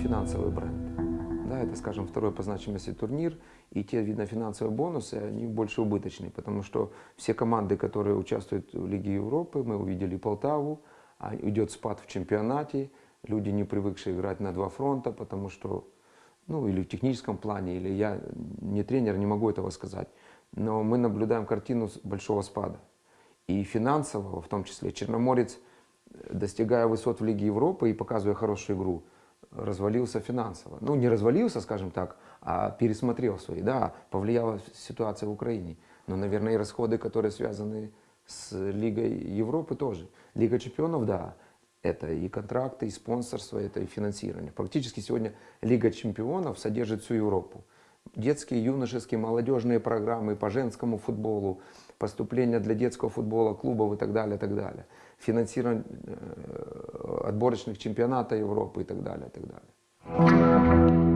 финансовый бренд. Да, это, скажем, второй по значимости турнир, и те, видно, финансовые бонусы, они больше убыточные, потому что все команды, которые участвуют в Лиге Европы, мы увидели Полтаву, а идет спад в чемпионате, люди, не привыкшие играть на два фронта, потому что, ну, или в техническом плане, или я не тренер, не могу этого сказать, но мы наблюдаем картину большого спада. И финансового, в том числе, Черноморец, достигая высот в Лиге Европы и показывая хорошую игру, развалился финансово. Ну, не развалился, скажем так, а пересмотрел свои. Да, повлияла ситуация в Украине. Но, наверное, и расходы, которые связаны с Лигой Европы тоже. Лига чемпионов, да, это и контракты, и спонсорство, это и финансирование. Практически сегодня Лига чемпионов содержит всю Европу. Детские, юношеские, молодежные программы по женскому футболу, поступления для детского футбола, клубов и так далее, так далее. Финансирование э, отборочных чемпионата Европы и так далее, и так далее.